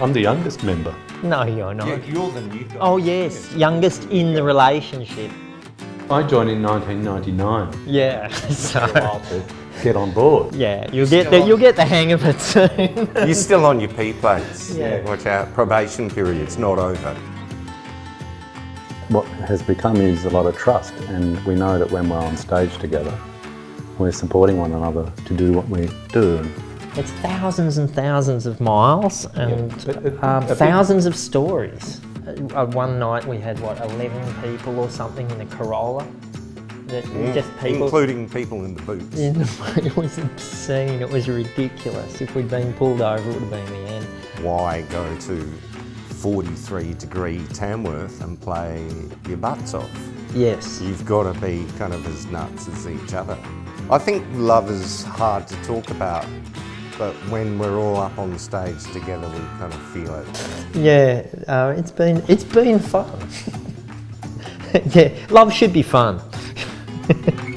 I'm the youngest member. No, you're not. Yeah, you're the new guy. Oh yes, youngest in the relationship. I joined in 1999. Yeah, so get on board. yeah, you'll get the, you'll get the hang of it soon. You're still on your P plates. Yeah. Watch out, probation period's not over. What has become is a lot of trust and we know that when we're on stage together, we're supporting one another to do what we do. It's thousands and thousands of miles and but it- um, thousands of stories. Uh, uh, one night we had what 11 people or something in a Corolla. That just people. Including people in the boots. in the, it was obscene. It was ridiculous. If we'd been pulled over, it would have been the end. Why go to 43 degree Tamworth and play your butts off? Yes. You've got to be kind of as nuts as each other. I think love is hard to talk about, but when we're all up on stage together, we kind of feel it. Yeah. Uh, it's been it's been fun. yeah. Love should be fun.